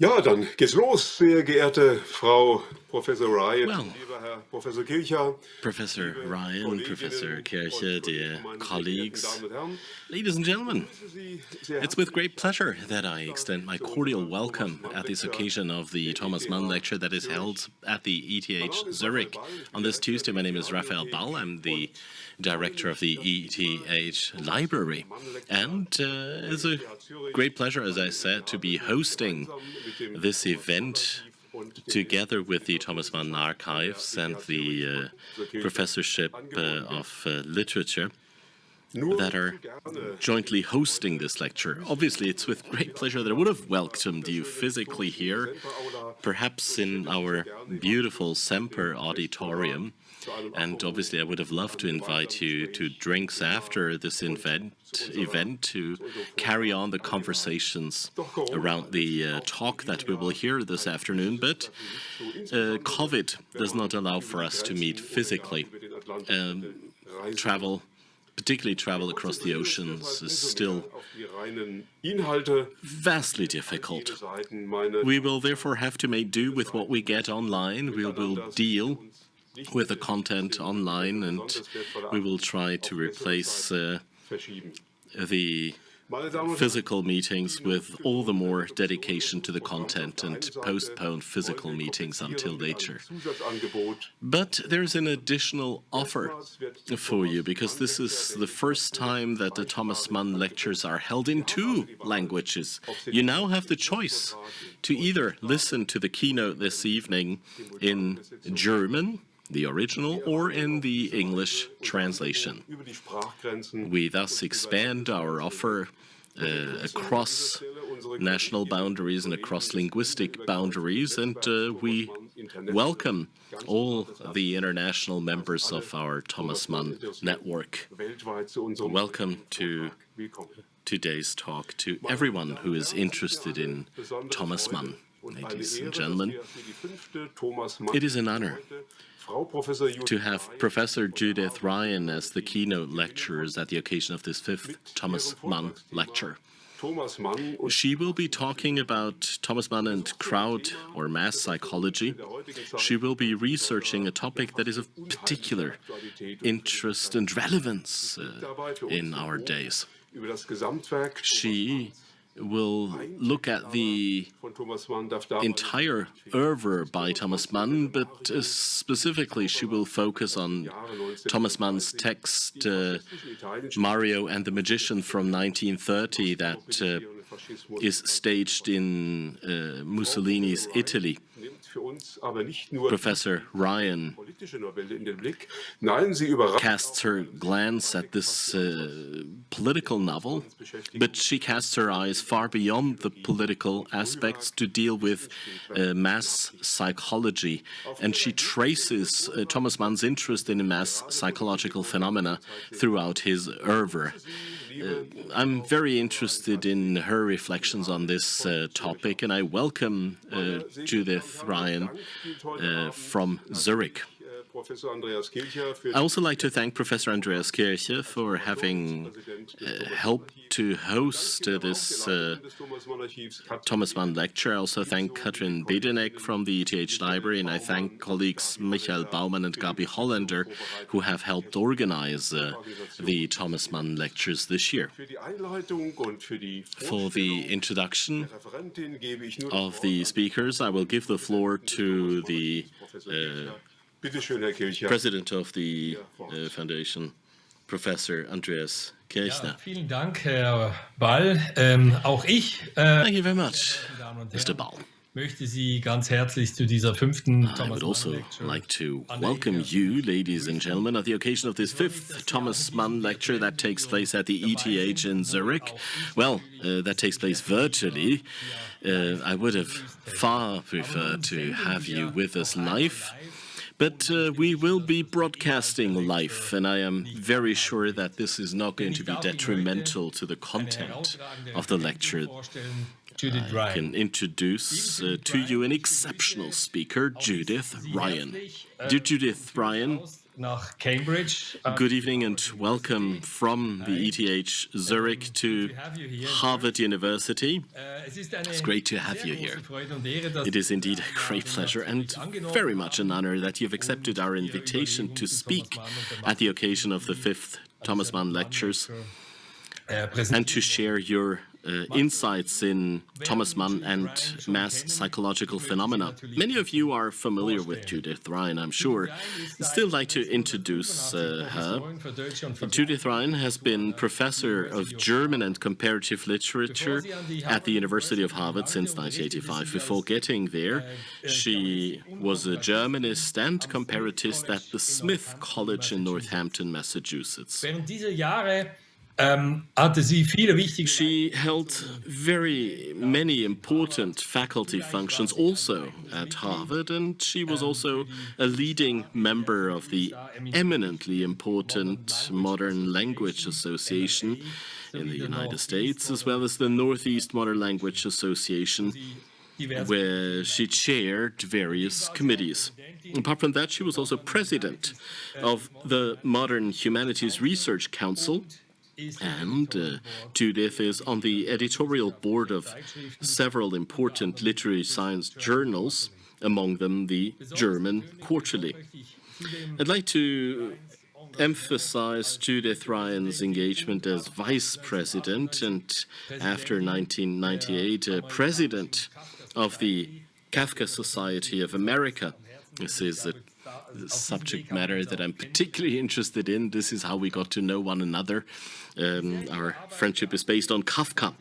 Ja, dann geht's los, sehr geehrte Frau Professor Ryan, well, lieber Herr Professor Kilcher, Professor Ryan, Professor Kilcher, dear colleagues, ladies and gentlemen, it's with great pleasure that I extend my cordial welcome at this occasion of the Thomas Mann lecture that is held at the ETH Zurich on this Tuesday. My name is Rafael Ball. I'm the director of the ETH Library. And uh, it's a great pleasure, as I said, to be hosting this event together with the Thomas Mann Archives and the uh, Professorship uh, of uh, Literature that are jointly hosting this lecture. Obviously, it's with great pleasure that I would have welcomed you physically here, perhaps in our beautiful Semper auditorium. And obviously, I would have loved to invite you to drinks after this event, event to carry on the conversations around the uh, talk that we will hear this afternoon. But uh, COVID does not allow for us to meet physically. Um, travel particularly travel across the oceans, is still vastly difficult. We will therefore have to make do with what we get online. We will deal with the content online and we will try to replace uh, the physical meetings with all the more dedication to the content and postpone physical meetings until later. But there's an additional offer for you because this is the first time that the Thomas Mann lectures are held in two languages. You now have the choice to either listen to the keynote this evening in German the original or in the English translation. We thus expand our offer uh, across national boundaries and across linguistic boundaries, and uh, we welcome all the international members of our Thomas Mann network. Welcome to today's talk to everyone who is interested in Thomas Mann. Ladies and gentlemen, it is an honor to have Professor Judith Ryan as the keynote lecturers at the occasion of this fifth Thomas Mann lecture. She will be talking about Thomas Mann and crowd or mass psychology. She will be researching a topic that is of particular interest and relevance uh, in our days. She will look at the entire oeuvre by Thomas Mann, but uh, specifically she will focus on Thomas Mann's text uh, Mario and the Magician from 1930 that uh, is staged in uh, Mussolini's Italy. Professor Ryan casts her glance at this uh, political novel, but she casts her eyes far beyond the political aspects to deal with uh, mass psychology, and she traces uh, Thomas Mann's interest in mass psychological phenomena throughout his oeuvre. Uh, I'm very interested in her reflections on this uh, topic, and I welcome uh, Judith Ryan from Zurich. I also like to thank Professor Andreas Kilcher for having uh, helped to host uh, this uh, Thomas Mann lecture. I also thank Katrin Bedenig from the ETH Library, and I thank colleagues Michael Baumann and Gabi Hollander who have helped organize uh, the Thomas Mann lectures this year. For the introduction of the speakers, I will give the floor to the President of the uh, Foundation, Professor Andreas Kilcher. Ja, vielen Dank, Herr Ball. Ähm, auch ich, äh, Thank you very much, Mr. Ball. möchte Sie ganz herzlich zu dieser fünften I would also like to welcome you, ladies and gentlemen, at the occasion of this fifth Thomas Mann lecture that takes place at the ETH in Zurich. Well, uh, that takes place virtually. Uh, I would have far preferred to have you with us live. But uh, we will be broadcasting live, and I am very sure that this is not going to be detrimental to the content of the lecture. I can introduce uh, to you an exceptional speaker, Judith Ryan. Dear Judith Ryan, nach Cambridge. Good evening and welcome from the ETH Zurich to Harvard University. It's great to have you here. It is indeed a great pleasure and very much an honor that you've accepted our invitation to speak at the occasion of the fifth Thomas Mann Lectures and to share your uh, insights in Thomas Mann and mass psychological phenomena. Many of you are familiar with Judith Ryan, I'm sure. I'd still like to introduce uh, her. Judith Ryan has been professor of German and comparative literature at the University of Harvard since 1985. Before getting there, she was a Germanist and comparatist at the Smith College in Northampton, Massachusetts. Um, she held very many important faculty functions also at Harvard, and she was also a leading member of the eminently important Modern Language Association in the United States, as well as the Northeast Modern Language Association, where she chaired various committees. Apart from that, she was also president of the Modern Humanities Research Council, and uh, Judith is on the editorial board of several important literary science journals, among them the German Quarterly. I'd like to emphasize Judith Ryan's engagement as vice president and after 1998 uh, president of the Kafka Society of America. This is a subject matter that I'm particularly interested in. This is how we got to know one another. Um, our friendship is based on Kafka.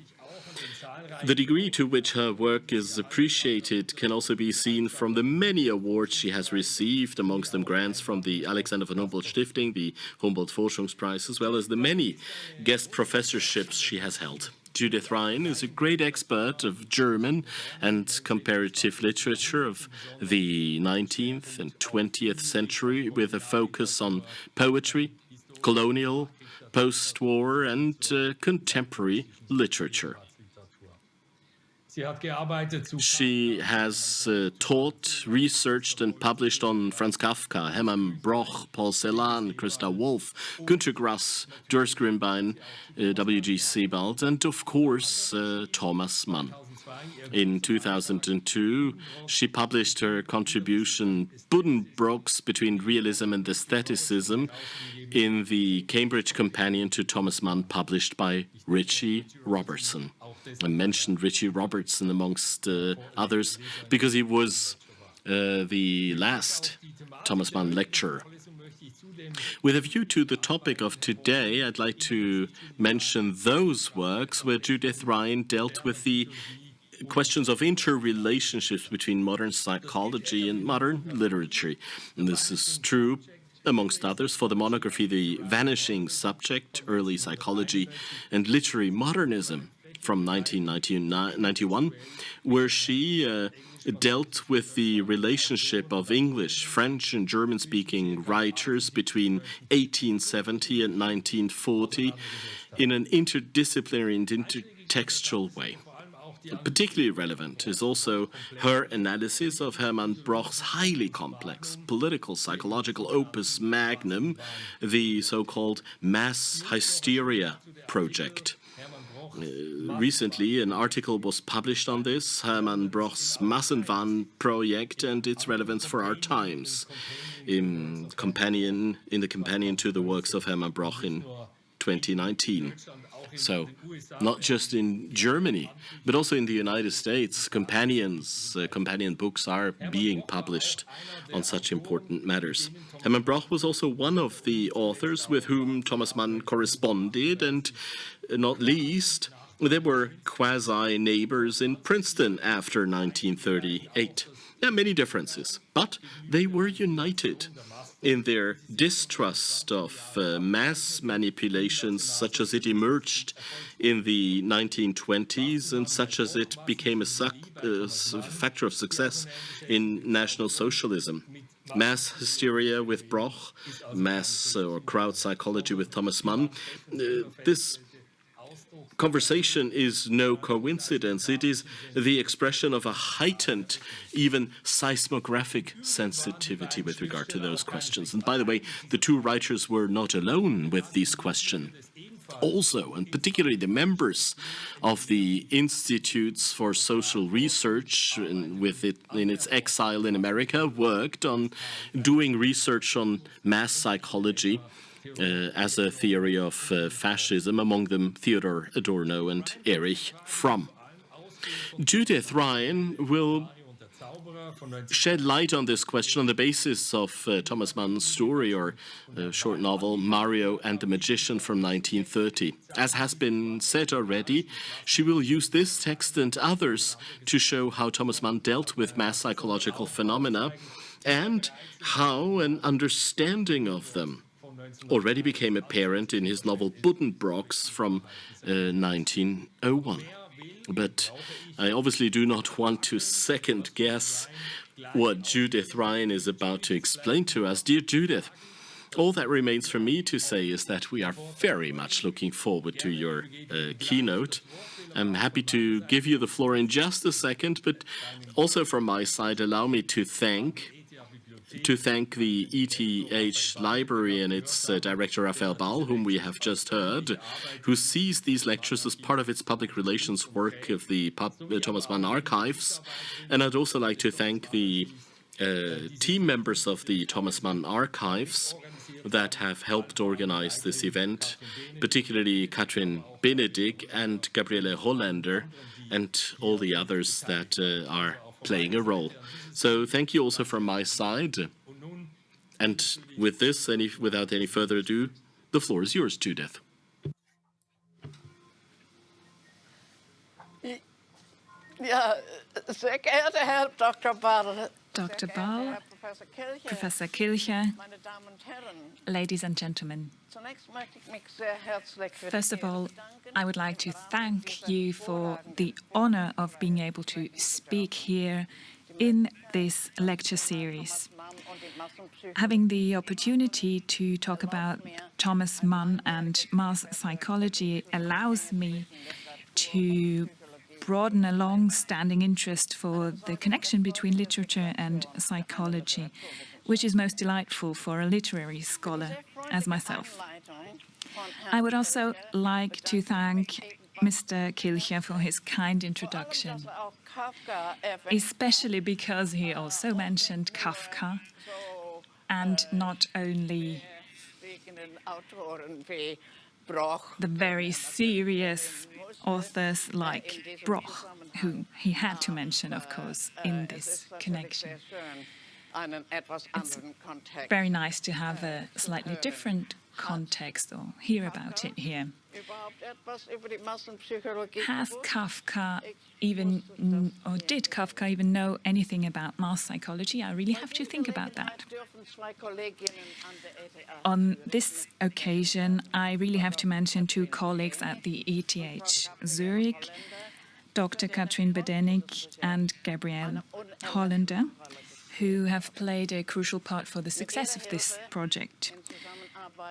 The degree to which her work is appreciated can also be seen from the many awards she has received, amongst them grants from the Alexander von Humboldt Stiftung, the Humboldt Forschungspreis, as well as the many guest professorships she has held. Judith Ryan is a great expert of German and comparative literature of the 19th and 20th century with a focus on poetry, colonial, post-war and uh, contemporary literature. She has uh, taught, researched and published on Franz Kafka, Hermann Broch, Paul Celan, Christa Wolf, Günter Grass, Durs Grünbein, uh, W.G. Sebald, and of course uh, Thomas Mann. In 2002, she published her contribution Buddenbrooks Between Realism and Aestheticism in the Cambridge Companion to Thomas Mann, published by Ritchie Robertson. I mentioned Ritchie Robertson amongst uh, others because he was uh, the last Thomas Mann lecturer. With a view to the topic of today, I'd like to mention those works where Judith Ryan dealt with the questions of interrelationships between modern psychology and modern literature. And this is true amongst others, for the monography The Vanishing Subject, Early Psychology and Literary Modernism from 1991, where she uh, dealt with the relationship of English, French and German-speaking writers between 1870 and 1940 in an interdisciplinary and intertextual way. Particularly relevant is also her analysis of Hermann Broch's highly complex political psychological opus magnum, the so-called mass hysteria project. Uh, recently, an article was published on this, Hermann Broch's Massenwahn project and its relevance for our times, in companion in the companion to the works of Hermann Broch in 2019. So, not just in Germany, but also in the United States, companions, uh, companion books are being published on such important matters. Hermann Broch was also one of the authors with whom Thomas Mann corresponded, and not least, they were quasi-neighbors in Princeton after 1938. There are many differences, but they were united in their distrust of uh, mass manipulations such as it emerged in the 1920s and such as it became a uh, factor of success in National Socialism. Mass hysteria with Broch, mass uh, or crowd psychology with Thomas Mann. Uh, this conversation is no coincidence. It is the expression of a heightened, even seismographic sensitivity with regard to those questions. And by the way, the two writers were not alone with these questions. Also, and particularly the members of the Institutes for Social Research, in, with it in its exile in America, worked on doing research on mass psychology uh, as a theory of uh, fascism, among them Theodor Adorno and Erich Fromm. Judith Ryan will shed light on this question on the basis of uh, Thomas Mann's story or uh, short novel Mario and the Magician from 1930. As has been said already, she will use this text and others to show how Thomas Mann dealt with mass psychological phenomena and how an understanding of them already became apparent in his novel Buddenbrooks from uh, 1901. But I obviously do not want to second guess what Judith Ryan is about to explain to us. Dear Judith, all that remains for me to say is that we are very much looking forward to your uh, keynote. I'm happy to give you the floor in just a second, but also from my side, allow me to thank to thank the ETH Library and its uh, director, Rafael Ball, whom we have just heard, who sees these lectures as part of its public relations work of the Pub uh, Thomas Mann Archives. And I'd also like to thank the uh, team members of the Thomas Mann Archives that have helped organize this event, particularly Katrin Benedict and Gabriele Hollander and all the others that uh, are playing a role. So thank you also from my side. And with this, any, without any further ado, the floor is yours, Judith. Ja, sehr geehrter Herr Dr. Ball, Dr. Ball, Professor Kilcher, ladies and gentlemen. First of all, I would like to thank you for the honor of being able to speak here in this lecture series. Having the opportunity to talk about Thomas Mann and mass psychology allows me to broaden a long-standing interest for the connection between literature and psychology, which is most delightful for a literary scholar as myself. I would also like to thank Mr. Kilcher for his kind introduction, especially because he also mentioned Kafka, and not only the very serious authors like Broch, who he had to mention, of course, in this connection. It's very nice to have a slightly different context or hear about it here. Has Kafka even, or did Kafka even know anything about mass psychology? I really have to think about that. On this occasion, I really have to mention two colleagues at the ETH Zurich, Dr. Katrin Benedict and Gabrielle Hollander, who have played a crucial part for the success of this project.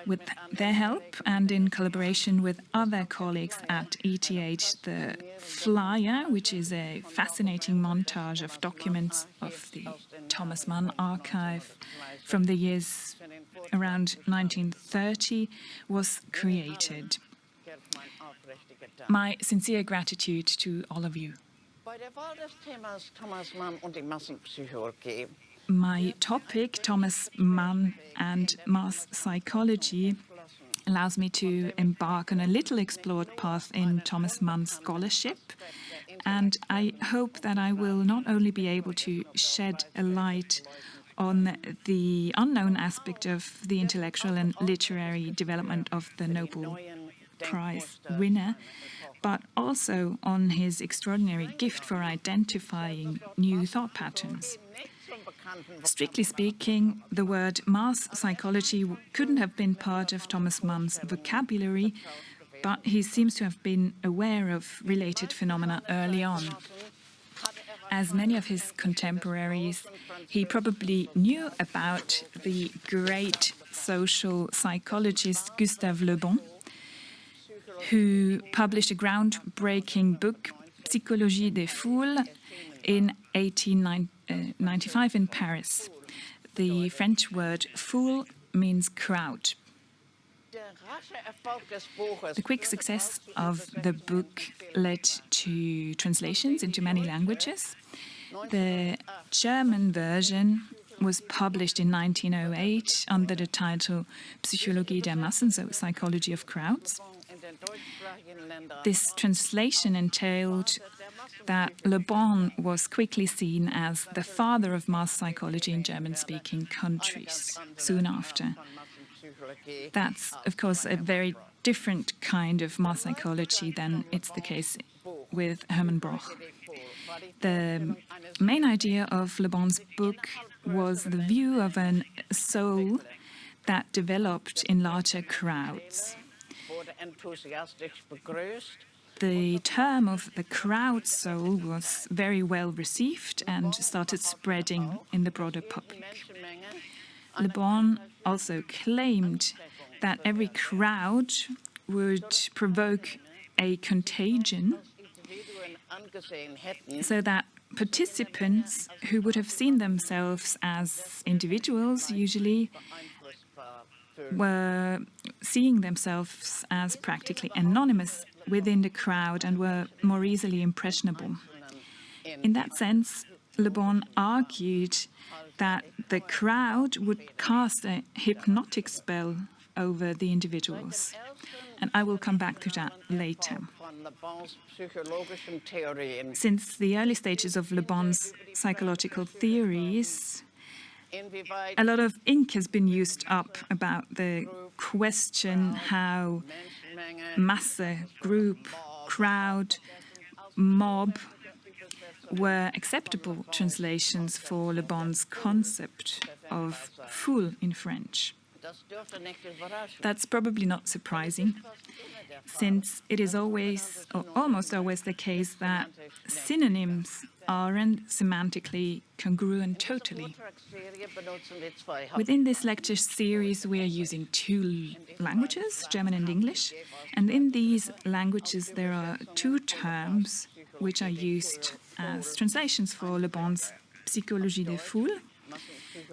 With their help and in collaboration with other colleagues at ETH, the Flyer, which is a fascinating montage of documents of the Thomas Mann archive from the years around 1930, was created. My sincere gratitude to all of you. My topic, Thomas Mann and mass psychology, allows me to embark on a little explored path in Thomas Mann's scholarship. And I hope that I will not only be able to shed a light on the unknown aspect of the intellectual and literary development of the Nobel Prize winner, but also on his extraordinary gift for identifying new thought patterns. Strictly speaking, the word mass psychology couldn't have been part of Thomas Mann's vocabulary, but he seems to have been aware of related phenomena early on. As many of his contemporaries, he probably knew about the great social psychologist Gustave Le Bon, who published a groundbreaking book, Psychologie des Foules, in Uh, 1895 in Paris. The French word foule means crowd. The quick success of the book led to translations into many languages. The German version was published in 1908 under the title Psychologie der Massen, so Psychology of Crowds. This translation entailed that Le Bon was quickly seen as the father of mass psychology in German-speaking countries soon after. That's, of course, a very different kind of mass psychology than it's the case with Hermann Broch. The main idea of Le Bon's book was the view of a soul that developed in larger crowds. The term of the crowd soul was very well received and started spreading in the broader public. Le Bon also claimed that every crowd would provoke a contagion so that participants who would have seen themselves as individuals usually were seeing themselves as practically anonymous within the crowd and were more easily impressionable. In that sense, Le Bon argued that the crowd would cast a hypnotic spell over the individuals. And I will come back to that later. Since the early stages of Le Bon's psychological theories, a lot of ink has been used up about the question how masse, group, crowd, mob were acceptable translations for Le Bon's concept of foule in French. That's probably not surprising, since it is always, or almost always the case that synonyms aren't semantically congruent totally. Within this lecture series, we are using two languages, German and English, and in these languages there are two terms which are used as translations for Le Bon's Psychologie des Foules,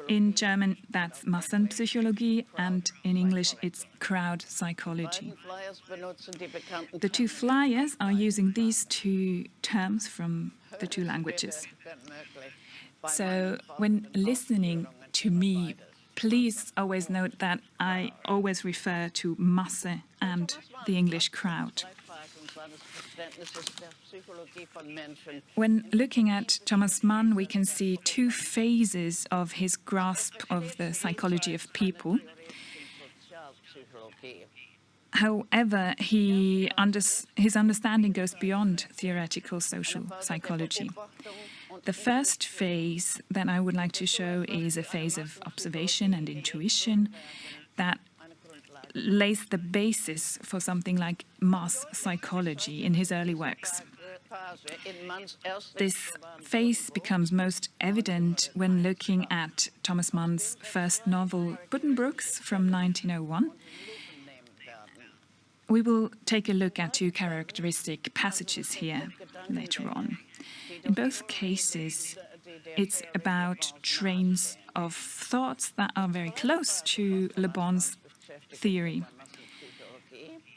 in German, that's Massenpsychologie, and in English, it's crowd psychology. The two flyers are using these two terms from the two languages. So when listening to me, please always note that I always refer to Masse and the English crowd. When looking at Thomas Mann, we can see two phases of his grasp of the psychology of people. However, he under, his understanding goes beyond theoretical social psychology. The first phase that I would like to show is a phase of observation and intuition that lays the basis for something like mass psychology in his early works. This phase becomes most evident when looking at Thomas Mann's first novel, Buddenbrooks, from 1901. We will take a look at two characteristic passages here later on. In both cases, it's about trains of thoughts that are very close to Le Bon's theory.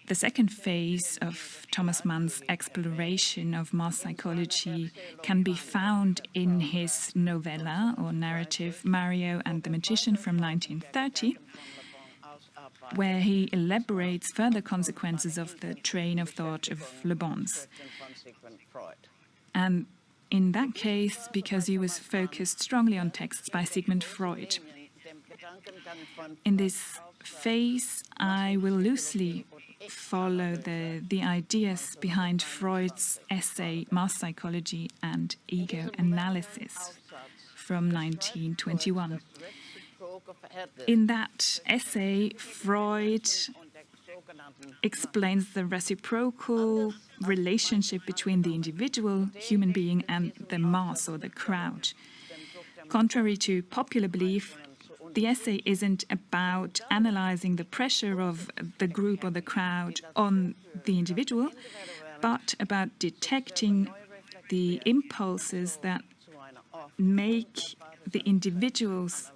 The second phase of Thomas Mann's exploration of mass psychology can be found in his novella or narrative Mario and the Magician from 1930, where he elaborates further consequences of the train of thought of Le Bon's. And in that case, because he was focused strongly on texts by Sigmund Freud. In this phase, I will loosely follow the, the ideas behind Freud's essay Mass Psychology and Ego Analysis from 1921. In that essay, Freud explains the reciprocal relationship between the individual human being and the mass or the crowd. Contrary to popular belief, the essay isn't about analyzing the pressure of the group or the crowd on the individual, but about detecting the impulses that make the individuals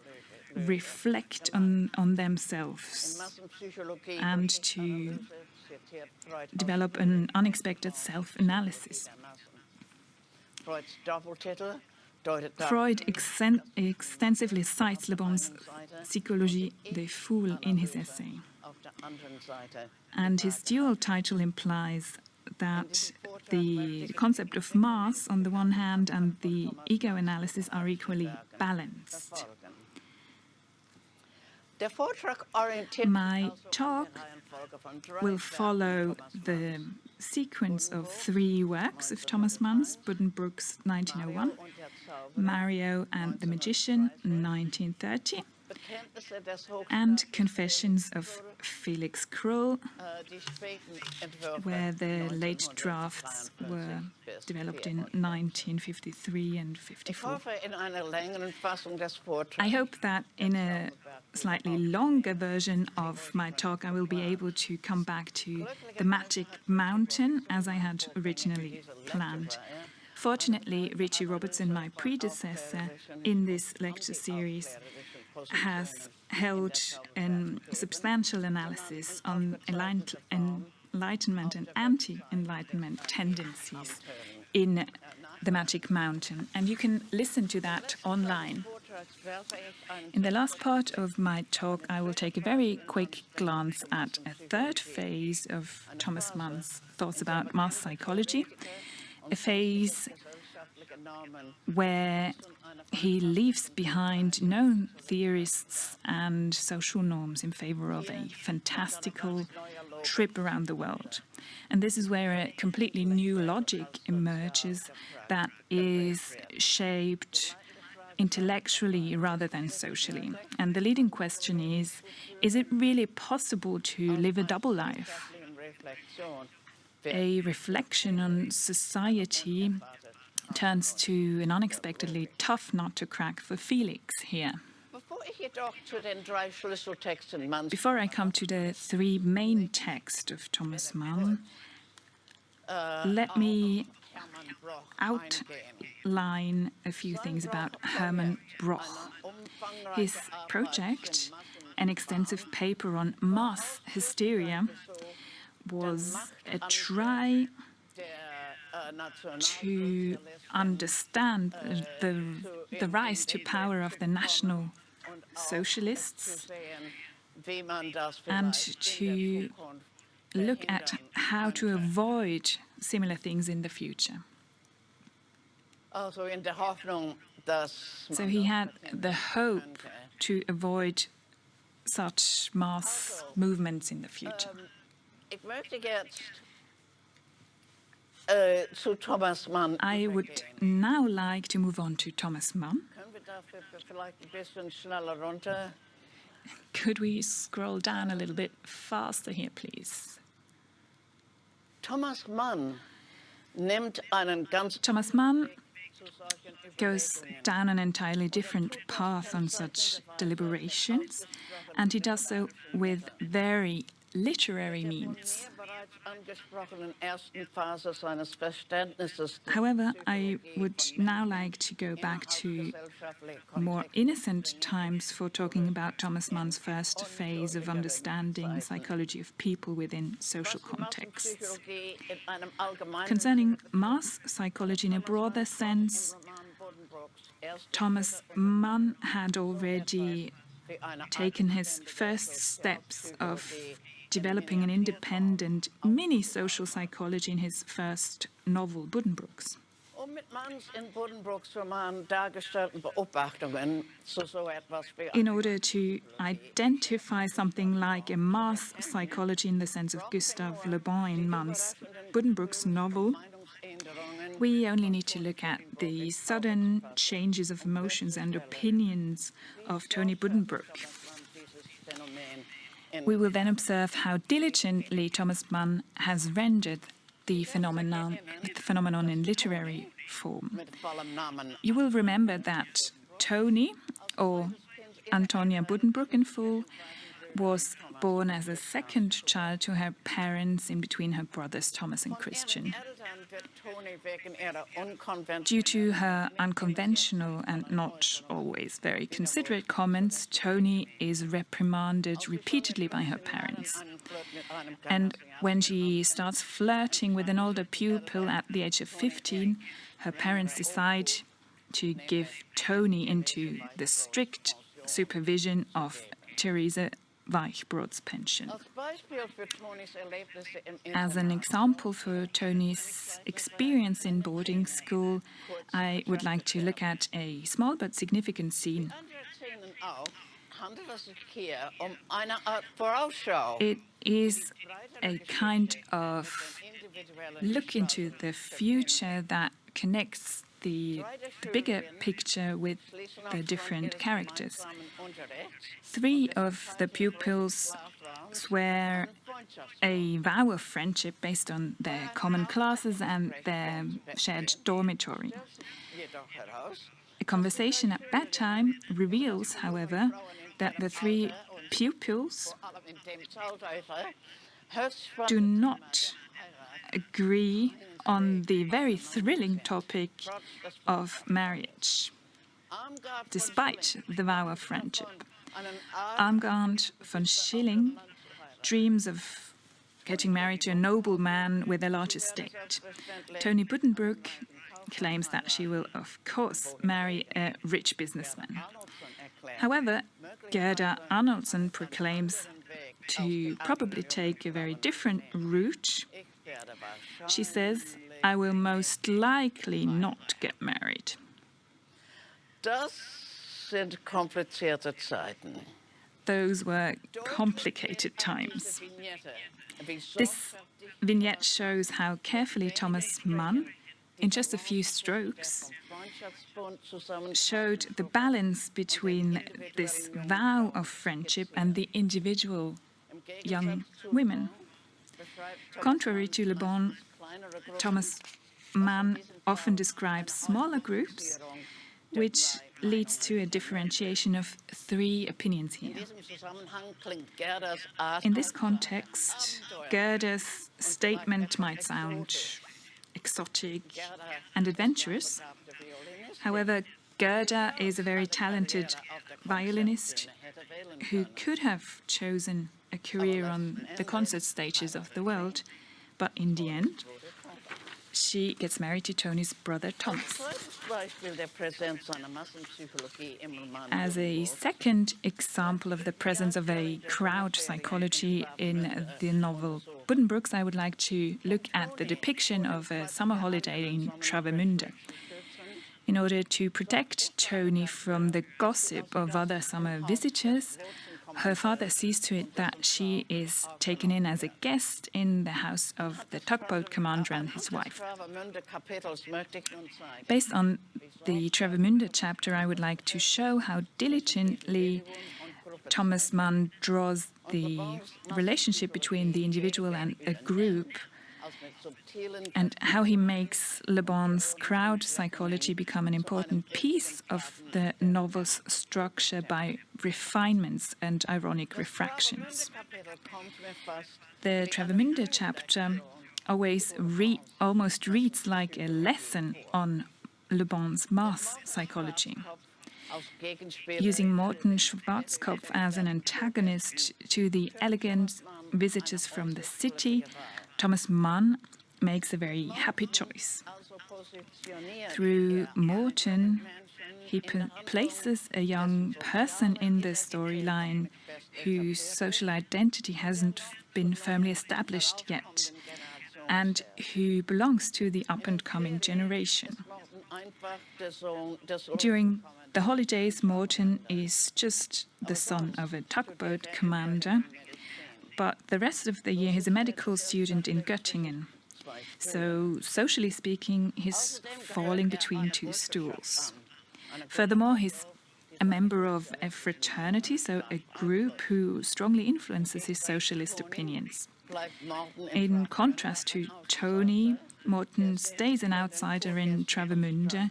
reflect on, on themselves and to develop an unexpected self-analysis. Freud extensively cites Le Bon's Psychologie des Foules in his essay. And his dual title implies that the concept of mass on the one hand and the ego analysis are equally balanced. My talk will follow the sequence of three works of Thomas Manns, Buddenbrooks 1901, Mario and the Magician 1930, and Confessions of Felix Krull, where the late drafts were developed in 1953 and 54. I hope that in a slightly longer version of my talk, I will be able to come back to the Magic Mountain as I had originally planned. Fortunately, Ritchie Robertson, my predecessor in this lecture series, has held a substantial analysis on enlightenment and anti-enlightenment tendencies in the Magic Mountain, and you can listen to that online. In the last part of my talk, I will take a very quick glance at a third phase of Thomas Mann's thoughts about mass psychology, a phase where he leaves behind known theorists and social norms in favor of a fantastical trip around the world. And this is where a completely new logic emerges that is shaped intellectually rather than socially. And the leading question is, is it really possible to live a double life? A reflection on society turns to an unexpectedly tough nut to crack for Felix here. Before I come to the three main texts of Thomas Mann, let me outline a few things about Hermann Broch. His project, an extensive paper on mass hysteria, was a try to understand the, the rise to power of the National Socialists and to look at how to avoid similar things in the future. So he had the hope to avoid such mass movements in the future. I would now like to move on to Thomas Mann. Could we scroll down a little bit faster here, please? Thomas Mann Thomas Mann goes down an entirely different path on such deliberations, and he does so with very literary means. However, I would now like to go back to more innocent times for talking about Thomas Mann's first phase of understanding psychology of people within social contexts. Concerning mass psychology in a broader sense, Thomas Mann had already taken his first steps of developing an independent mini-social psychology in his first novel, Buddenbrooks. In order to identify something like a mass psychology in the sense of Gustave Le Bon in Mann's Buddenbrooks novel, we only need to look at the sudden changes of emotions and opinions of Tony Buddenbrook. We will then observe how diligently Thomas Mann has rendered the phenomenon, the phenomenon in literary form. You will remember that Tony, or Antonia Buddenbrook in full, was born as a second child to her parents in between her brothers Thomas and Christian. Due to her unconventional and not always very considerate comments, Tony is reprimanded repeatedly by her parents. And when she starts flirting with an older pupil at the age of 15, her parents decide to give Tony into the strict supervision of Theresa Weichbrodt's pension. As an example for Tony's experience in boarding school, I would like to look at a small but significant scene. It is a kind of look into the future that connects the, bigger picture with the different characters. Three of the pupils swear a vow of friendship based on their common classes and their shared dormitory. A conversation at bedtime reveals, however, that the three pupils do not agree on the very thrilling topic of marriage, despite the vow of friendship. Armgard von Schilling dreams of getting married to a noble man with a large estate. Tony Buddenbrook claims that she will, of course, marry a rich businessman. However, Gerda Arnoldson proclaims to probably take a very different route she says, I will most likely not get married. Das sind komplizierte Zeiten. Those were complicated times. This vignette shows how carefully Thomas Mann, in just a few strokes, showed the balance between this vow of friendship and the individual young women. Contrary to Le Bon, Thomas Mann often describes smaller groups, which leads to a differentiation of three opinions here. In this context, Gerda's statement might sound exotic and adventurous. However, Gerda is a very talented violinist who could have chosen a career on the concert stages of the world, but in the end, she gets married to Tony's brother Thomas. As a second example of the presence of a crowd psychology in the novel Buddenbrooks, I would like to look at the depiction of a summer holiday in Travemünde. In order to protect Tony from the gossip of other summer visitors, her father sees to it that she is taken in as a guest in the house of the tugboat commander and his wife. Based on the Travemünde chapter, I would like to show how diligently Thomas Mann draws the relationship between the individual and a group and how he makes Le Bon's crowd psychology become an important piece of the novel's structure by refinements and ironic refractions. The Travemünde chapter always re almost reads like a lesson on Le Bon's mass psychology. Using Morten Schwarzkopf as an antagonist to the elegant visitors from the city, Thomas Mann makes a very happy choice. Through Morten, he places a young person in the storyline whose social identity hasn't been firmly established yet and who belongs to the up-and-coming generation. During the holidays, Morten is just the son of a tugboat commander, but the rest of the year he's a medical student in Göttingen. So, socially speaking, he's falling between two stools. Furthermore, he's a member of a fraternity, so a group who strongly influences his socialist opinions. In contrast to Tony, Morten stays an outsider in Travemünde,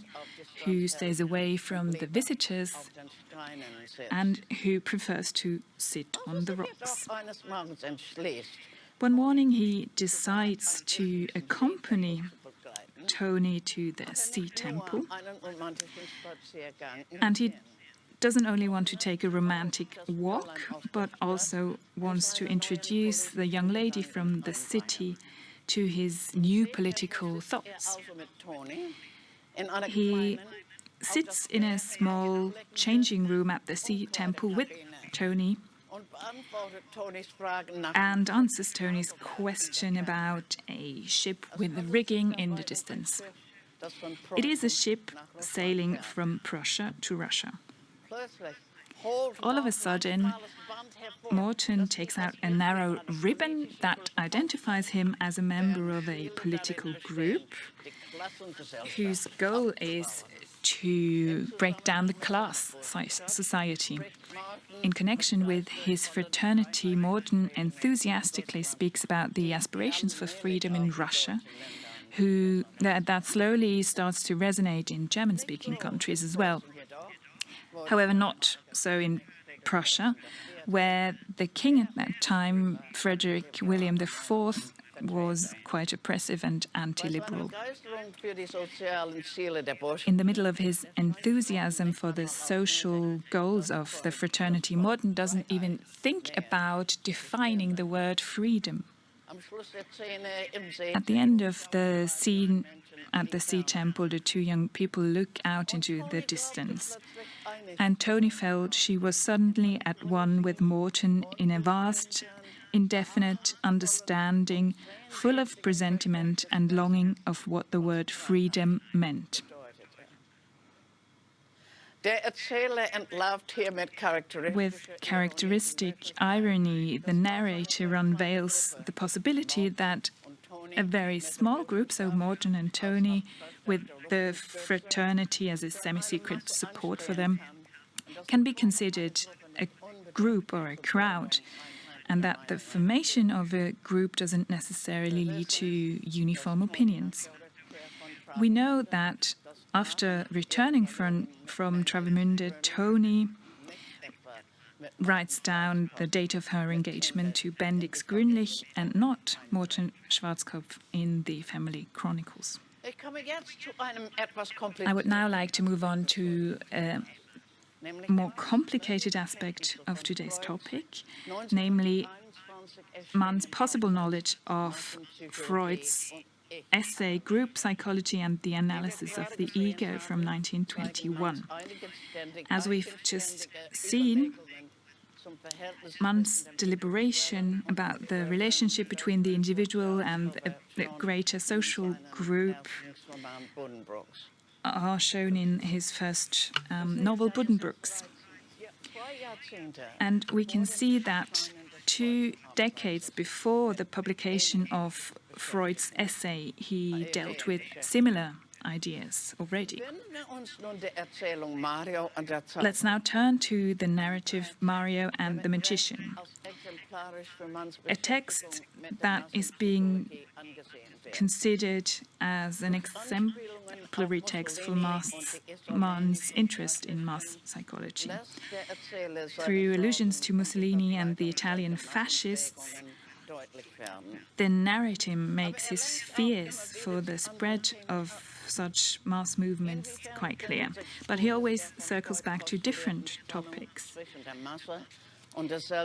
who stays away from the visitors and who prefers to sit on the rocks. One morning he decides to accompany Tony to the sea temple and he doesn't only want to take a romantic walk, but also wants to introduce the young lady from the city to his new political thoughts. He sits in a small changing room at the sea temple with Tony and answers Tony's question about a ship with the rigging in the distance. It is a ship sailing from Prussia to Russia. All of a sudden, Morten takes out a narrow ribbon that identifies him as a member of a political group whose goal is to break down the class society. In connection with his fraternity, Morten enthusiastically speaks about the aspirations for freedom in Russia, who that, that slowly starts to resonate in German-speaking countries as well. However, not so in Prussia, where the king at that time, Frederick William IV, was quite oppressive and anti-liberal. In the middle of his enthusiasm for the social goals of the fraternity, Morten doesn't even think about defining the word freedom. At the end of the scene at the sea temple, the two young people look out into the distance. And Tony felt she was suddenly at one with Morten in a vast, indefinite understanding, full of presentiment and longing of what the word freedom meant. With characteristic irony, the narrator unveils the possibility that a very small group, so Morten and Tony, with the fraternity as a semi-secret support for them, can be considered a group or a crowd, and that the formation of a group doesn't necessarily lead to uniform opinions. We know that after returning from, from Travemünde, Tony writes down the date of her engagement to Bendix Grünlich and not Morten Schwarzkopf in the family chronicles. I would now like to move on to a more complicated aspect of today's topic, namely Mann's possible knowledge of Freud's essay Group Psychology and the Analysis of the Ego from 1921. As we've just seen, Mann's deliberation about the relationship between the individual and the greater social group are shown in his first um, novel, Buddenbrooks. And we can see that two decades before the publication of Freud's essay, he dealt with similar ideas already. Let's now turn to the narrative Mario and the Magician, a text that is being considered as an exemplary text for Mann's interest in mass psychology. Through allusions to Mussolini and the Italian fascists, the narrative makes his fears for the spread of such mass movements quite clear. But he always circles back to different topics.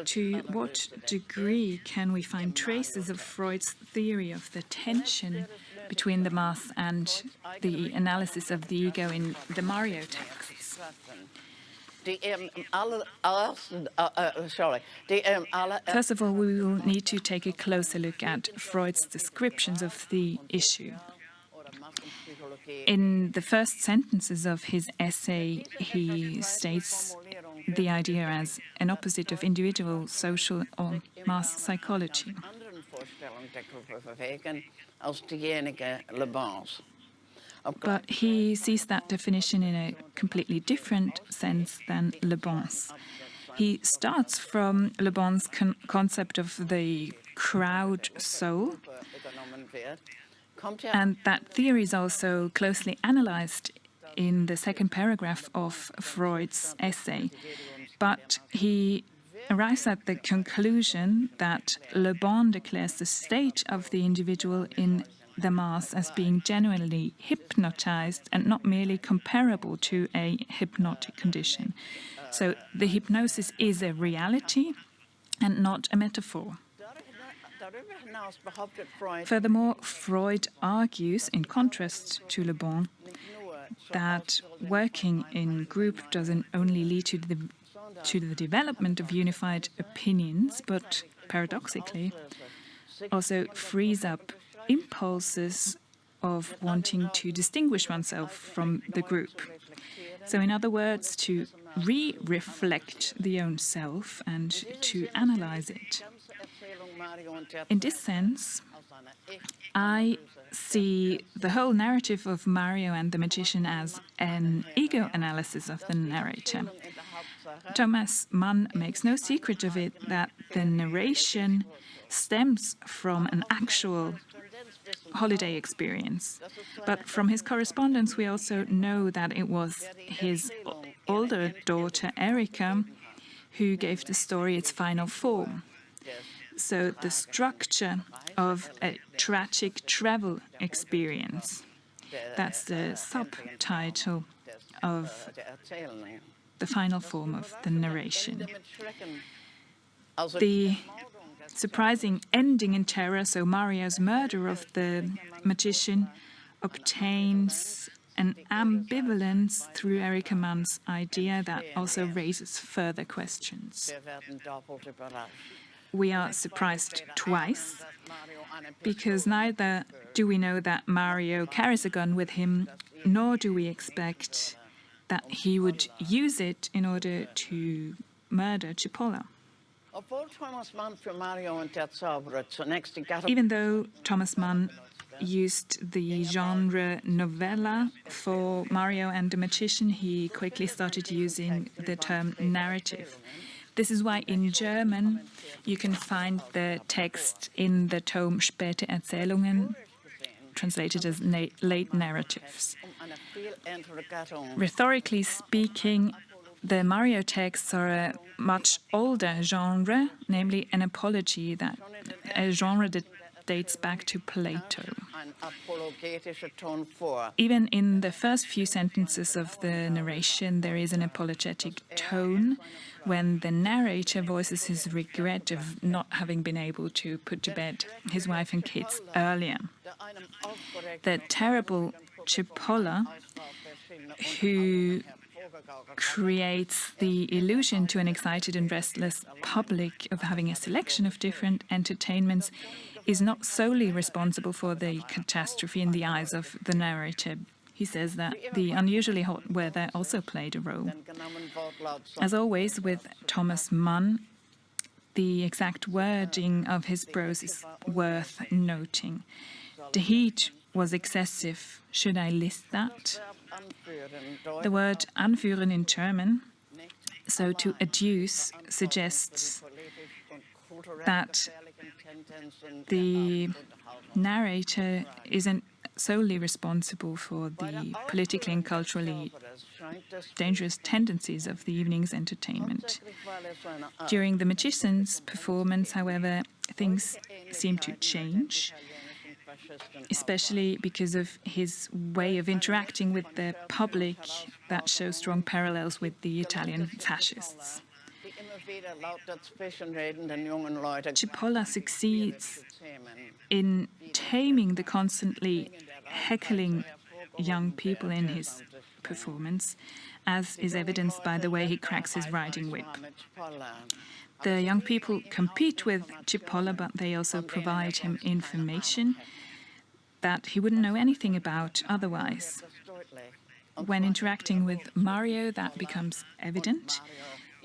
To what degree can we find traces of Freud's theory of the tension between the mass and the analysis of the ego in the Mario texts? First of all, we will need to take a closer look at Freud's descriptions of the issue. In the first sentences of his essay, he states the idea as an opposite of individual, social or mass psychology. But he sees that definition in a completely different sense than Le Bon's. He starts from Le Bon's con concept of the crowd soul, and that theory is also closely analyzed in the second paragraph of Freud's essay. But he arrives at the conclusion that Le Bon declares the state of the individual in the mass as being genuinely hypnotized and not merely comparable to a hypnotic condition. So the hypnosis is a reality and not a metaphor. Furthermore, Freud argues, in contrast to Le Bon, that working in group doesn't only lead to the to the development of unified opinions, but paradoxically also frees up impulses of wanting to distinguish oneself from the group. So, in other words, to re reflect the own self and to analyze it. In this sense, I see the whole narrative of Mario and the magician as an ego analysis of the narrator. Thomas Mann makes no secret of it that the narration stems from an actual holiday experience. But from his correspondence, we also know that it was his older daughter, Erika, who gave the story its final form. So the structure of a tragic travel experience. That's the subtitle of the final form of the narration. The surprising ending in terror, so Mario's murder of the magician, obtains an ambivalence through Erika Mann's idea that also raises further questions. We are surprised twice, because neither do we know that Mario carries a gun with him, nor do we expect that he would use it in order to murder Cipolla. Even though Thomas Mann used the genre novella for Mario and the Magician, he quickly started using the term narrative. This is why in German you can find the text in the tome Späte Erzählungen, translated as na late narratives. Rhetorically speaking, the Mario texts are a much older genre, namely an apology, that a genre that dates back to Plato. Even in the first few sentences of the narration, there is an apologetic tone when the narrator voices his regret of not having been able to put to bed his wife and kids earlier. The terrible Cipolla, who creates the illusion to an excited and restless public of having a selection of different entertainments is not solely responsible for the catastrophe in the eyes of the narrator. He says that the unusually hot weather also played a role. As always with Thomas Mann, the exact wording of his prose is worth noting. The heat was excessive. Should I list that? The word anführen in German, so to adduce, suggests that the narrator isn't solely responsible for the politically and culturally dangerous tendencies of the evening's entertainment. During the magician's performance, however, things seem to change especially because of his way of interacting with the public that shows strong parallels with the Italian fascists. Cipolla succeeds in taming the constantly heckling young people in his performance, as is evidenced by the way he cracks his riding whip. The young people compete with Cipolla, but they also provide him information that he wouldn't know anything about otherwise. When interacting with Mario, that becomes evident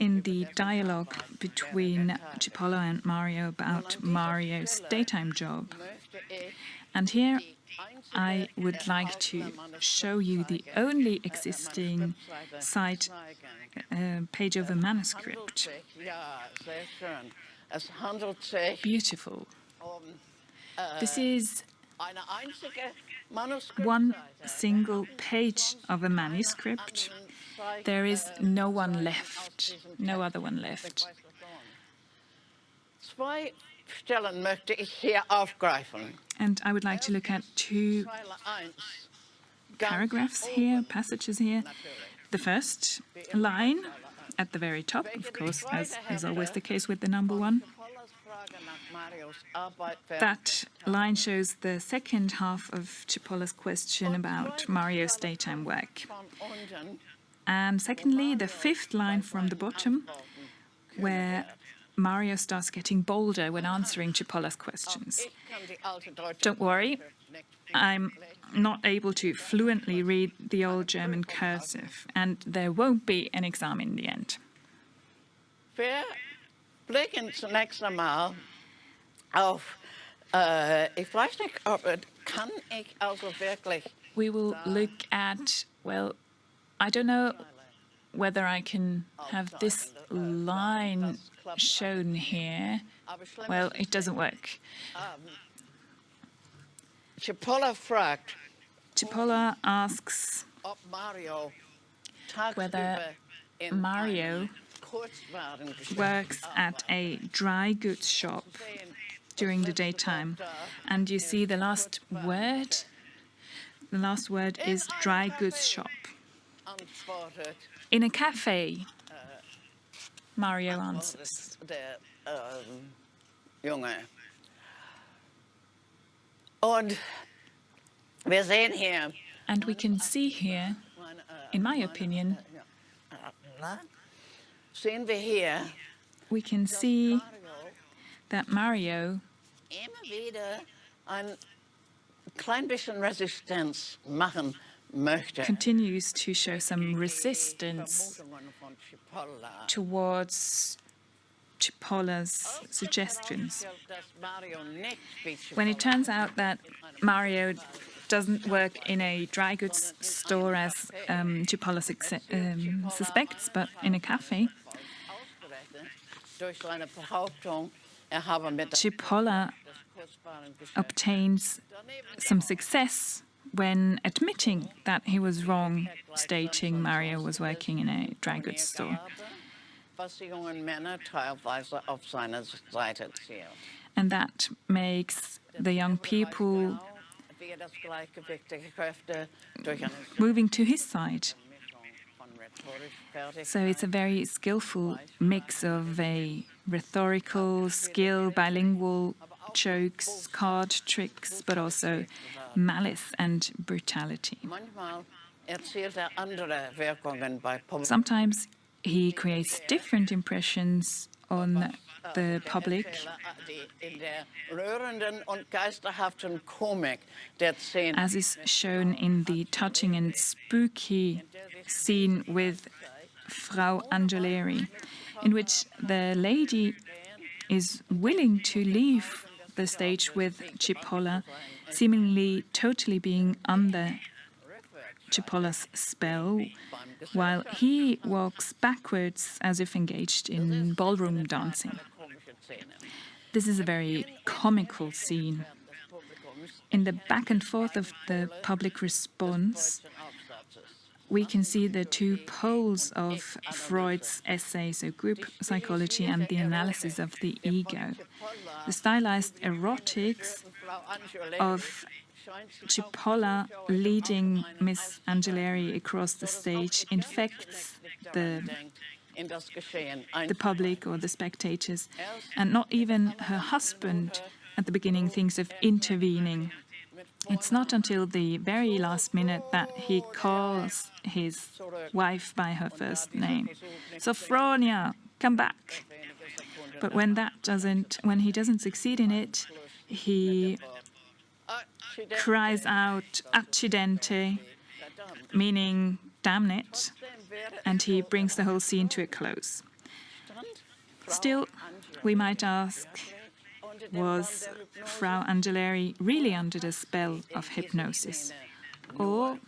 in the dialogue between Cipolla and Mario about Mario's daytime job. And here I would like to show you the only existing side uh, page of a manuscript. Beautiful. This is one single page of a manuscript. There is no one left, no other one left. And I would like to look at two paragraphs here, passages here. The first line at the very top, of course, as is always the case with the number one. That line shows the second half of Cipolla's question about Mario's daytime work. And secondly, the fifth line from the bottom, where Mario starts getting bolder when answering Cipolla's questions. Don't worry, I'm not able to fluently read the old German cursive, and there won't be an exam in the end. Wir blicken zunächst einmal auf, äh, ich weiß nicht, ob, kann ich also wirklich... We will look at, well, I don't know whether I can have this line shown here. Well, it doesn't work. Cipolla fragt, Cipolla asks Mario whether Mario works at a dry goods shop during the daytime. And you see the last word? The last word is dry goods shop. In a cafe, Mario answers. der Junge. Eh, Und wir sehen hier, And we can see here, in my opinion, sehen wir hier, we can see that Mario immer wieder ein klein bisschen Resistenz machen. Continues to show some resistance towards Cipolla's suggestions. When it turns out that Mario doesn't work in a dry goods store as um, succe- um, suspects, but in a cafe, Geschäfts obtains some success when admitting that he was wrong, stating Mario was working in a dry goods store. And that makes the young people moving to his side. So it's a very skillful mix of a rhetorical skill, bilingual jokes, card tricks, but also malice and brutality. Sometimes he creates different impressions on the public, as is shown in the touching and spooky scene with Frau Angeleri, in which the lady is willing to leave the stage with Cipolla, seemingly totally being under Cipolla's spell, while he walks backwards as if engaged in ballroom dancing. This is a very comical scene. In the back and forth of the public response. We can see the two poles of Freud's essay, so group psychology and the analysis of the ego. The stylized erotics of Cipolla leading Miss Angeleri across the stage infects the, the public or the spectators, and not even her husband at the beginning thinks of intervening. It's not until the very last minute that he calls his wife by her first name. Sophronia, come back. But when that doesn't, when he doesn't succeed in it, he cries out accidente, meaning damn it, and he brings the whole scene to a close. Still, we might ask, was Frau Angeleri really under the spell of hypnosis? Or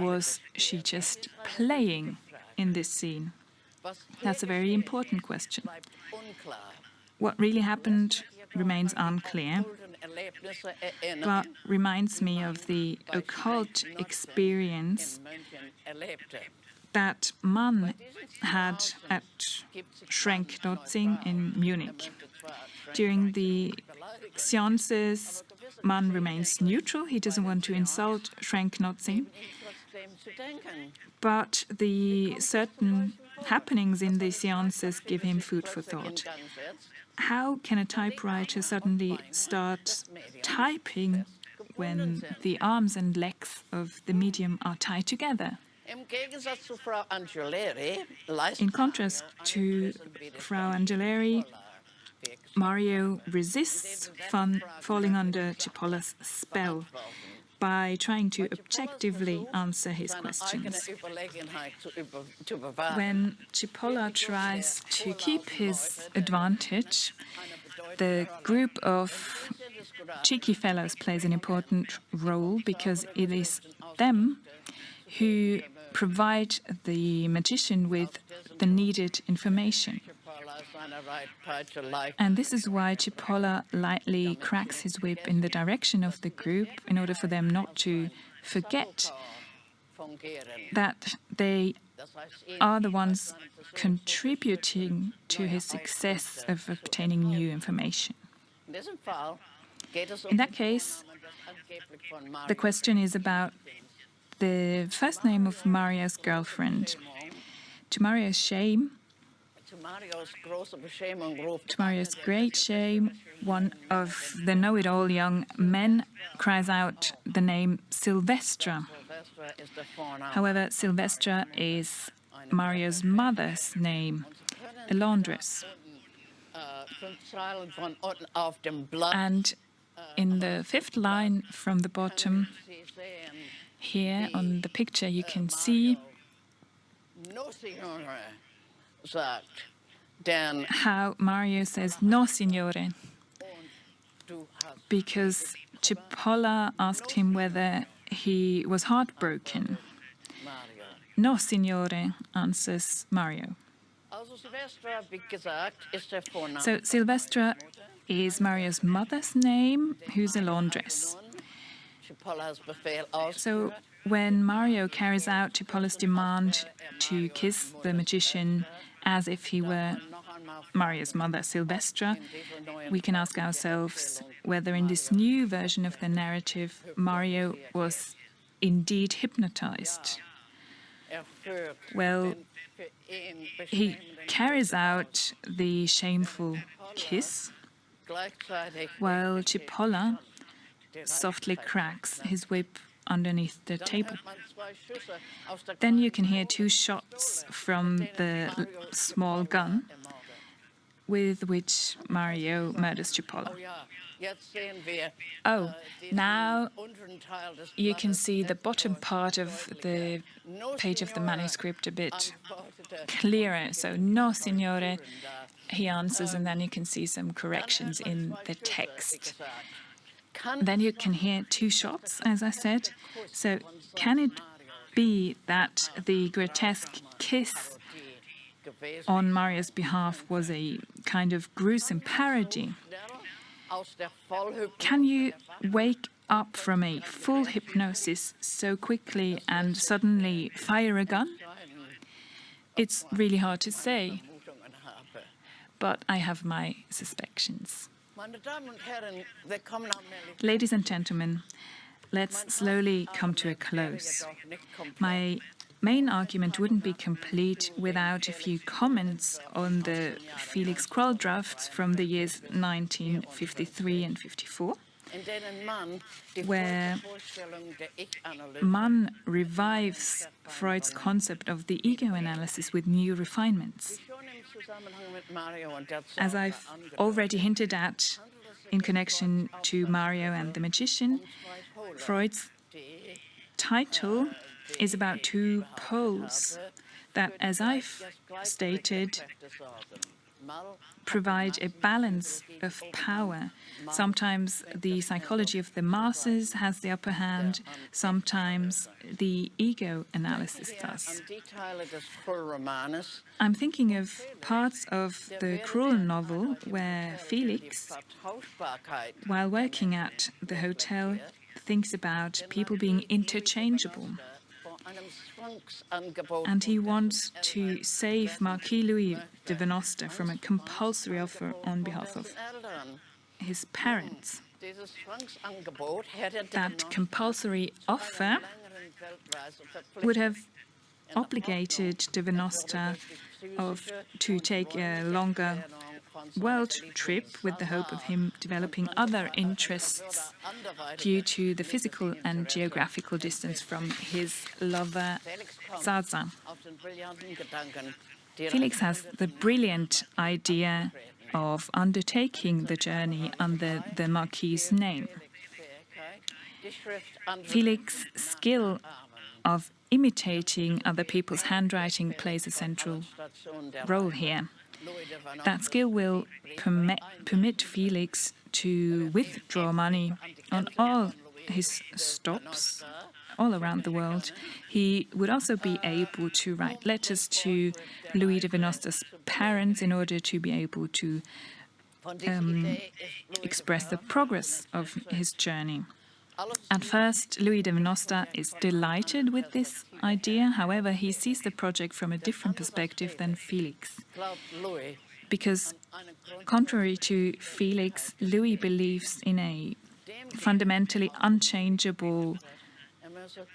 was she just playing in this scene? That's a very important question. what really happened remains unclear, but reminds me of the occult experience that Mann had at Schrenk-Notzing in Munich. During the seances, Mann remains neutral. He doesn't want to insult Schrenk-Notzing. But the certain happenings in the seances give him food for thought. How can a typewriter suddenly start typing when the arms and legs of the medium are tied together? In contrast to Frau Angeleri, Mario resists falling under Cipolla's spell by trying to objectively answer his questions. When Cipolla tries to keep his advantage, the group of cheeky fellows plays an important role because it is them who provide the magician with the needed information. And this is why Cipolla lightly cracks his whip in the direction of the group in order for them not to forget that they are the ones contributing to his success of obtaining new information. In that case, the question is about the first name of Mario's girlfriend. To Mario's shame, to Mario's great shame, one of the know-it-all young men cries out the name Silvestra. However, Silvestra is Mario's mother's name, a laundress. And in the fifth line from the bottom, here on the picture you can see how Mario says no, signore, because Cipolla asked him whether he was heartbroken. No, signore, answers Mario. So Silvestra is Mario's mother's name, who's a laundress. So when Mario carries out Cipolla's demand to kiss the magician as if he were Mario's mother, Silvestra, we can ask ourselves whether in this new version of the narrative, Mario was indeed hypnotized. Well, he carries out the shameful kiss, while Cipolla softly cracks his whip underneath the table. Then you can hear two shots from the small gun with which Mario murders Cipolla. Oh, oh now you can see the bottom part of the page of the manuscript a bit clearer. So, no, signore, he answers, and then you can see some corrections in the text. Then you can hear two shots, as I said. So can it be that the grotesque kiss on Mario's behalf was a kind of gruesome parody? Can you wake up from a full hypnosis so quickly and suddenly fire a gun? It's really hard to say, but I have my suspicions. Ladies and gentlemen, let's slowly come to a close. My main argument wouldn't be complete without a few comments on the Felix Krull drafts from the years 1953 and 54, where Mann revives Freud's concept of the ego analysis with new refinements. As I've already hinted at in connection to Mario and the Magician, Freud's title is about two poles that, as I've stated, provide a balance of power. Sometimes the psychology of the masses has the upper hand, sometimes the ego analysis does. I'm thinking of parts of the Krull novel where Felix, while working at the hotel, thinks about people being interchangeable. And he wants to save Marquis Louis de Venosta from a compulsory offer on behalf of his parents. That compulsory offer would have obligated de Venosta of, to take a longer world trip with the hope of him developing other interests due to the physical and geographical distance from his lover Zaza. Felix has the brilliant idea of undertaking the journey under the Marquis's name. Felix's skill of imitating other people's handwriting plays a central role here. That skill will permit, permit Felix to withdraw money on all his stops all around the world. He would also be able to write letters to Louis de Venosta's parents in order to be able to um, express the progress of his journey. At first, Louis de Venosta is delighted with this idea. However, he sees the project from a different perspective than Felix. Because, contrary to Felix, Louis believes in a fundamentally unchangeable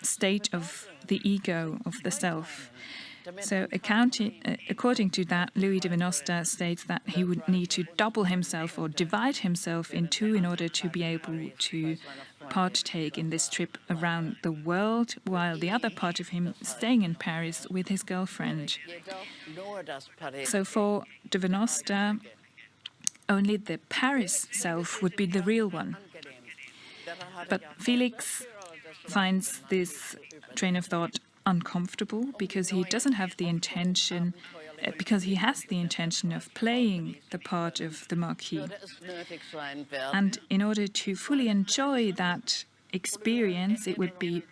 state of the ego, of the self. So, uh, according to that, Louis de Venosta states that he would need to double himself or divide himself in two in order to be able to partake in this trip around the world, while the other part of him staying in Paris with his girlfriend. So for de Venosta, only the Paris self would be the real one. But Felix finds this train of thought uncomfortable because he doesn't have the intention because he has the intention of playing the part of the Marquis. And in order to fully enjoy that experience, it would be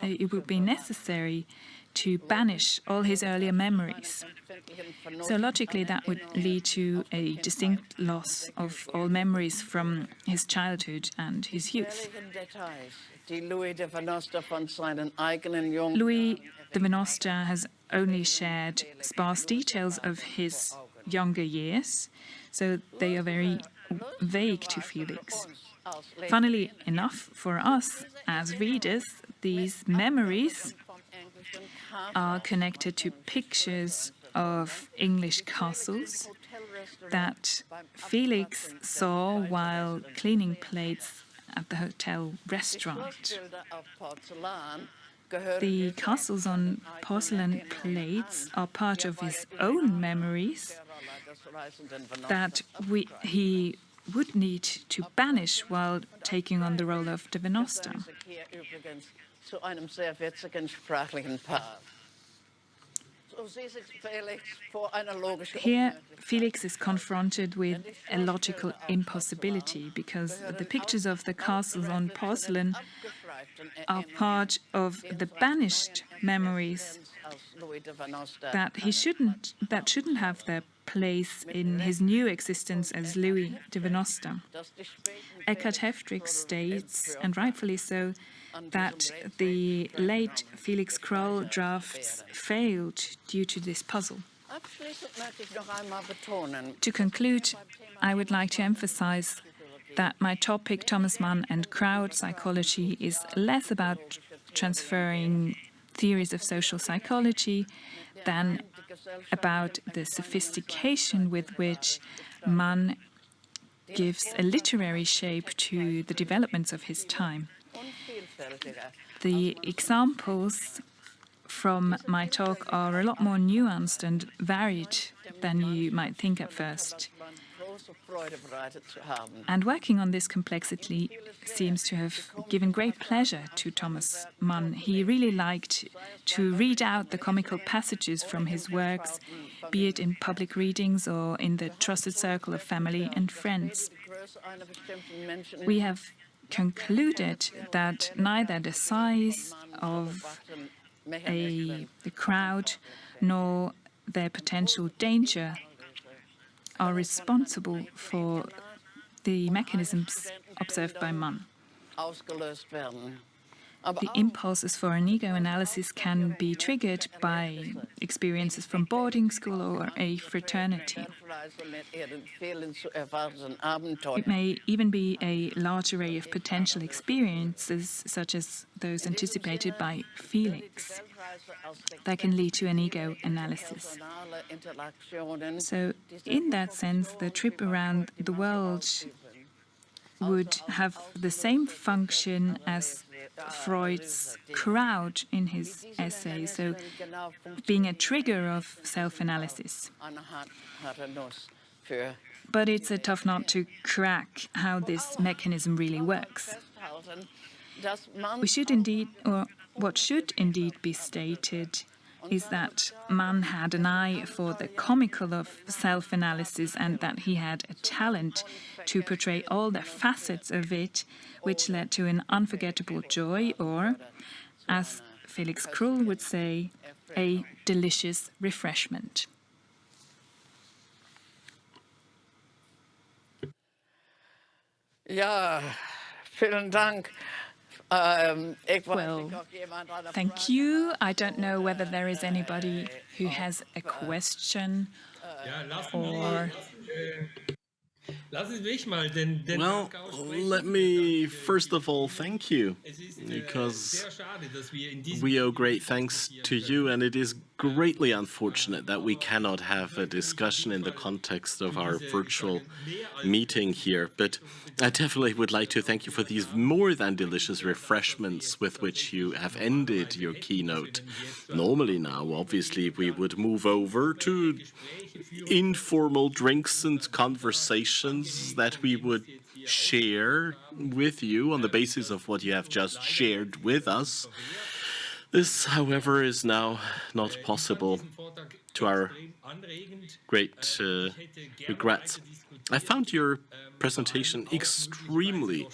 it would be necessary to banish all his earlier memories. So logically, that would lead to a distinct loss of all memories from his childhood and his youth. Louis de Venosta has only shared sparse details of his younger years, so they are very vague to Felix. Funnily enough, for us as readers, these memories are connected to pictures of English castles that Felix saw while cleaning plates at the hotel restaurant. The castles on porcelain plates are part of his own memories that we, he would need to banish while taking on the role of de Venosta. Here, Felix is confronted with a logical impossibility because the pictures of the castles on porcelain are part of the banished memories that he shouldn't that shouldn't have their place in his new existence as Louis de Venosta. Eckhard Heftrich states, and rightfully so, that the late Felix Krull drafts failed due to this puzzle. To conclude, I would like to emphasize that my topic, Thomas Mann and crowd psychology, is less about transferring theories of social psychology than about the sophistication with which Mann gives a literary shape to the developments of his time. The examples from my talk are a lot more nuanced and varied than you might think at first. And working on this complexity seems to have given great pleasure to Thomas Mann. He really liked to read out the comical passages from his works, be it in public readings or in the trusted circle of family and friends. We have concluded that neither the size of a, a crowd nor their potential danger are responsible for the mechanisms observed by Mann. The impulses for an ego analysis can be triggered by experiences from boarding school or a fraternity. It may even be a large array of potential experiences, such as those anticipated by Felix, that can lead to an ego analysis. So, in that sense, the trip around the world would have the same function as Freud's crowd in his essay, so being a trigger of self-analysis. But it's a tough nut to crack how this mechanism really works. We should indeed, or what should indeed be stated is that Mann had an eye for the comical of self analysis and that he had a talent to portray all the facets of it, which led to an unforgettable joy, or, as Felix Krull would say, a delicious refreshment. Ja, vielen Dank. Um, well, thank you. I don't know whether there is anybody who has a question or well, let me first of all thank you, because we owe great thanks to you, and it is greatly unfortunate that we cannot have a discussion in the context of our virtual meeting here. But I definitely would like to thank you for these more than delicious refreshments with which you have ended your keynote. Normally now, obviously, we would move over to informal drinks and conversations that we would share with you on the basis of what you have just shared with us. This, however, is now not possible to our great uh, regrets. I found your presentation extremely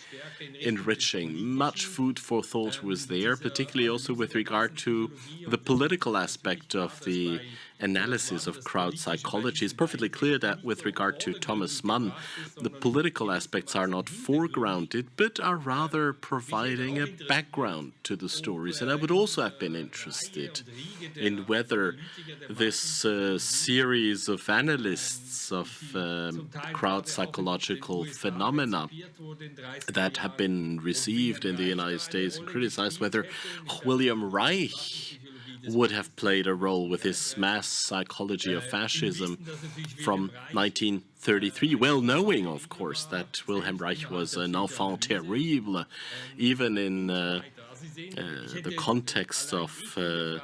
enriching. Much food for thought was there, particularly also with regard to the political aspect of the analysis of crowd psychology. It's perfectly clear that with regard to Thomas Mann, the political aspects are not foregrounded, but are rather providing a background to the stories. And I would also have been interested in whether this uh, series of analysts of um, crowd psychological phenomena that have been received in the United States and criticized, whether William Reich would have played a role with his mass psychology of fascism from 1933, well knowing, of course, that Wilhelm Reich was an enfant terrible, even in uh, uh, the context of uh,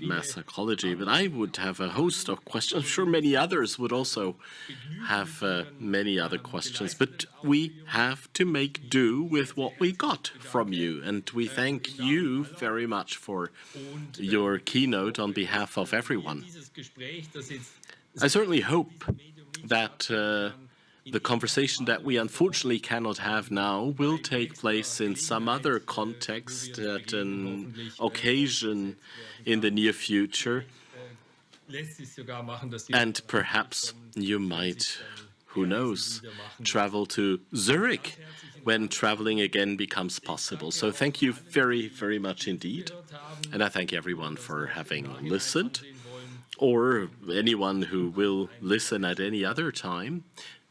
mass psychology, but I would have a host of questions. I'm sure many others would also have uh, many other questions, but we have to make do with what we got from you, and we thank you very much for your keynote on behalf of everyone. I certainly hope that uh, the conversation that we unfortunately cannot have now will take place in some other context at an occasion in the near future. And perhaps you might, who knows, travel to Zurich when traveling again becomes possible. So thank you very, very much indeed. And I thank everyone for having listened or anyone who will listen at any other time.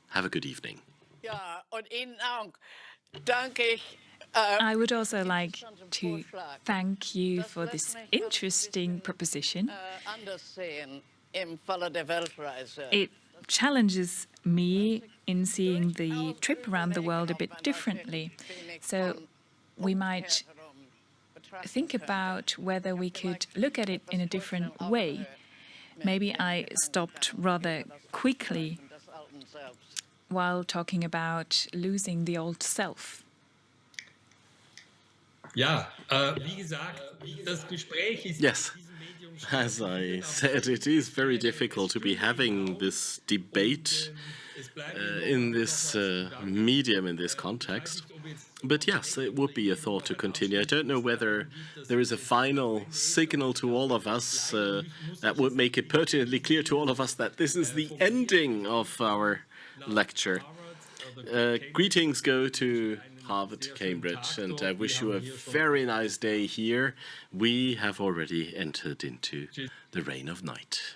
Have a good evening. I would also like to thank you for this interesting proposition. It challenges me in seeing the trip around the world a bit differently. So we might think about whether we could look at it in a different way. Maybe I stopped rather quickly while talking about losing the old self. Ja, äh, wie gesagt, das Gespräch ist Yes. As I said, it is very difficult to be having this debate uh, in this uh, medium, in this context. But yes, it would be a thought to continue. I don't know whether there is a final signal to all of us uh, that would make it pertinently clear to all of us that this is the ending of our lecture. Uh, greetings go to Harvard, Cambridge, and I wish you a very nice day here. We have already entered into the reign of night.